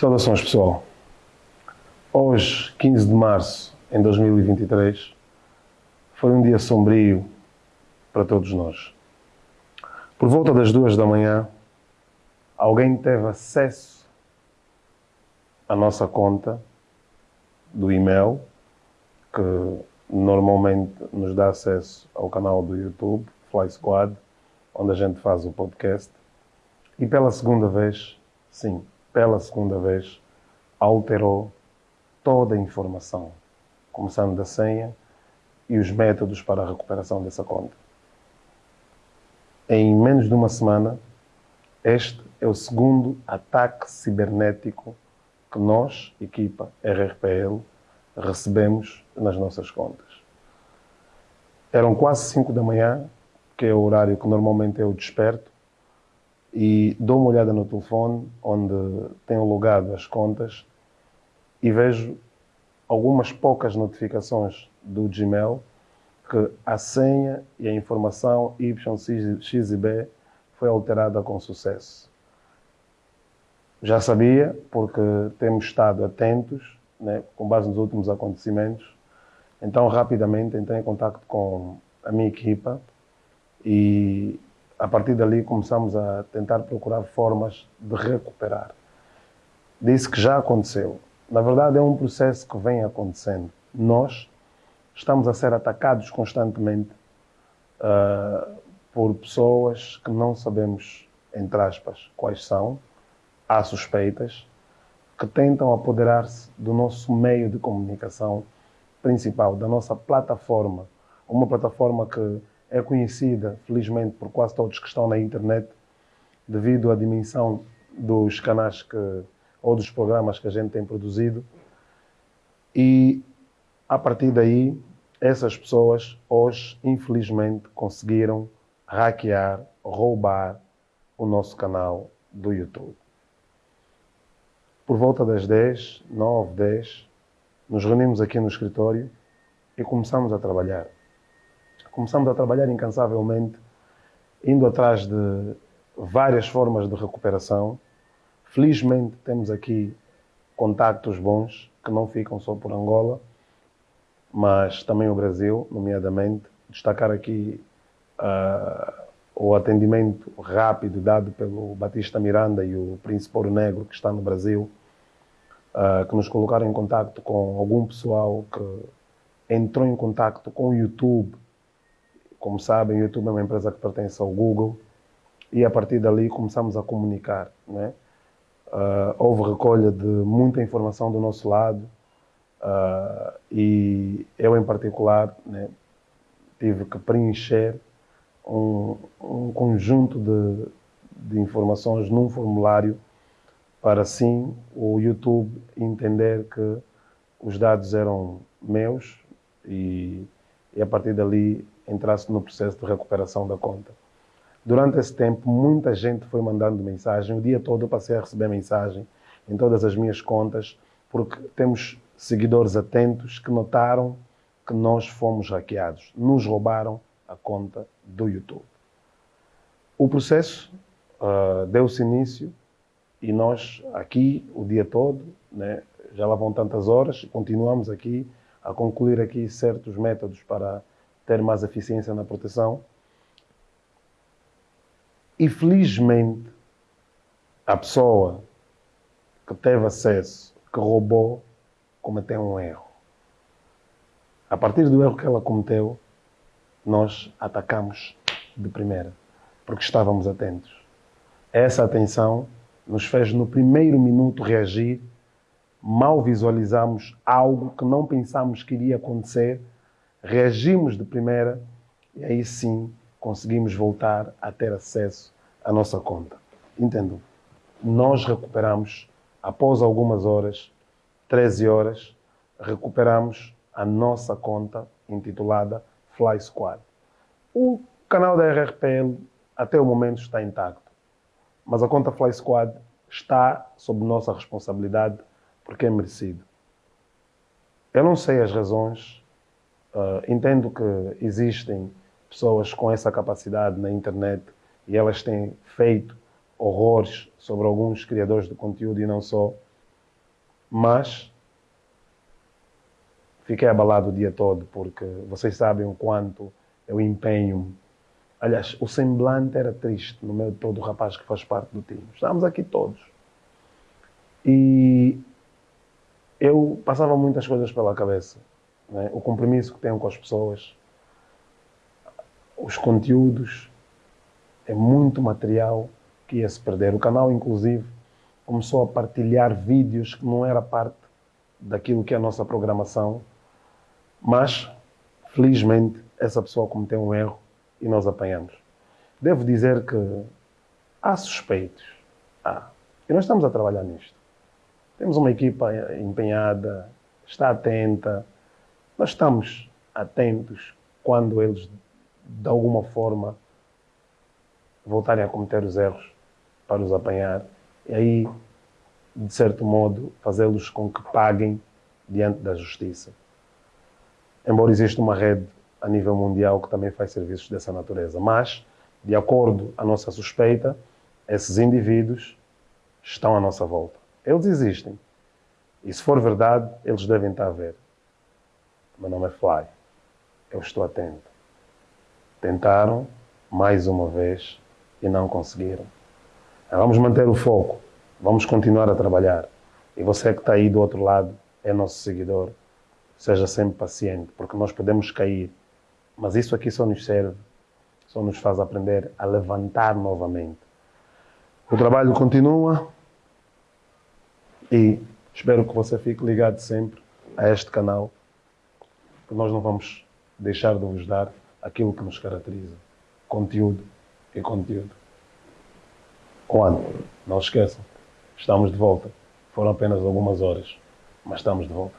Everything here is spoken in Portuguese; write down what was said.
Saudações pessoal. Hoje, 15 de março em 2023, foi um dia sombrio para todos nós. Por volta das duas da manhã, alguém teve acesso à nossa conta do e-mail, que normalmente nos dá acesso ao canal do YouTube, Fly Squad, onde a gente faz o podcast. E pela segunda vez, sim, pela segunda vez, alterou toda a informação, começando da senha e os métodos para a recuperação dessa conta. Em menos de uma semana, este é o segundo ataque cibernético que nós, equipa RRPL, recebemos nas nossas contas. Eram quase 5 da manhã, que é o horário que normalmente eu desperto, e dou uma olhada no telefone, onde tenho logado as contas, e vejo algumas poucas notificações do Gmail que a senha e a informação YXB foi alterada com sucesso. Já sabia, porque temos estado atentos, né, com base nos últimos acontecimentos, então rapidamente entrei em contato com a minha equipa e a partir dali começamos a tentar procurar formas de recuperar. Disse que já aconteceu. Na verdade, é um processo que vem acontecendo. Nós estamos a ser atacados constantemente uh, por pessoas que não sabemos, entre aspas, quais são, há suspeitas, que tentam apoderar-se do nosso meio de comunicação principal, da nossa plataforma. Uma plataforma que é conhecida, felizmente, por quase todos que estão na internet, devido à dimensão dos canais que, ou dos programas que a gente tem produzido. E, a partir daí, essas pessoas, hoje, infelizmente, conseguiram hackear, roubar o nosso canal do YouTube. Por volta das 10, 9, 10, nos reunimos aqui no escritório e começamos a trabalhar começamos a trabalhar incansavelmente, indo atrás de várias formas de recuperação. Felizmente temos aqui contactos bons que não ficam só por Angola, mas também o Brasil, nomeadamente. Destacar aqui uh, o atendimento rápido dado pelo Batista Miranda e o Príncipe Ouro Negro, que está no Brasil, uh, que nos colocaram em contato com algum pessoal que entrou em contato com o YouTube como sabem, o YouTube é uma empresa que pertence ao Google e a partir dali começamos a comunicar. Né? Uh, houve recolha de muita informação do nosso lado uh, e eu, em particular, né, tive que preencher um, um conjunto de, de informações num formulário para assim o YouTube entender que os dados eram meus e, e a partir dali entrasse no processo de recuperação da conta. Durante esse tempo, muita gente foi mandando mensagem. O dia todo eu passei a receber mensagem em todas as minhas contas, porque temos seguidores atentos que notaram que nós fomos hackeados. Nos roubaram a conta do YouTube. O processo uh, deu-se início e nós aqui o dia todo, né, já lá vão tantas horas, continuamos aqui a concluir aqui certos métodos para ter mais eficiência na proteção. E felizmente, a pessoa que teve acesso, que roubou, cometeu um erro. A partir do erro que ela cometeu, nós atacamos de primeira, porque estávamos atentos. Essa atenção nos fez, no primeiro minuto, reagir. Mal visualizamos algo que não pensámos que iria acontecer reagimos de primeira e aí sim conseguimos voltar a ter acesso à nossa conta. Entendam? Nós recuperamos, após algumas horas, 13 horas, recuperamos a nossa conta intitulada Fly Squad. O canal da RRPL até o momento está intacto, mas a conta Fly Squad está sob nossa responsabilidade porque é merecido. Eu não sei as razões Uh, entendo que existem pessoas com essa capacidade na internet e elas têm feito horrores sobre alguns criadores de conteúdo e não só. Mas fiquei abalado o dia todo porque vocês sabem o quanto eu empenho. Aliás, o semblante era triste no meio de todo o rapaz que faz parte do time. Estávamos aqui todos. E eu passava muitas coisas pela cabeça. Né? O compromisso que tenho com as pessoas, os conteúdos, é muito material que ia se perder. O canal, inclusive, começou a partilhar vídeos que não era parte daquilo que é a nossa programação, mas, felizmente, essa pessoa cometeu um erro e nós apanhamos. Devo dizer que há suspeitos. Há. E nós estamos a trabalhar nisto. Temos uma equipa empenhada, está atenta. Nós estamos atentos quando eles, de alguma forma, voltarem a cometer os erros para os apanhar. E aí, de certo modo, fazê-los com que paguem diante da justiça. Embora exista uma rede a nível mundial que também faz serviços dessa natureza. Mas, de acordo à nossa suspeita, esses indivíduos estão à nossa volta. Eles existem. E se for verdade, eles devem estar a ver. Meu nome é Fly. Eu estou atento. Tentaram, mais uma vez, e não conseguiram. Vamos manter o foco. Vamos continuar a trabalhar. E você que está aí do outro lado, é nosso seguidor. Seja sempre paciente, porque nós podemos cair. Mas isso aqui só nos serve, só nos faz aprender a levantar novamente. O trabalho continua e espero que você fique ligado sempre a este canal, que nós não vamos deixar de vos dar aquilo que nos caracteriza: conteúdo e conteúdo. Quando? Não esqueçam, estamos de volta. Foram apenas algumas horas, mas estamos de volta.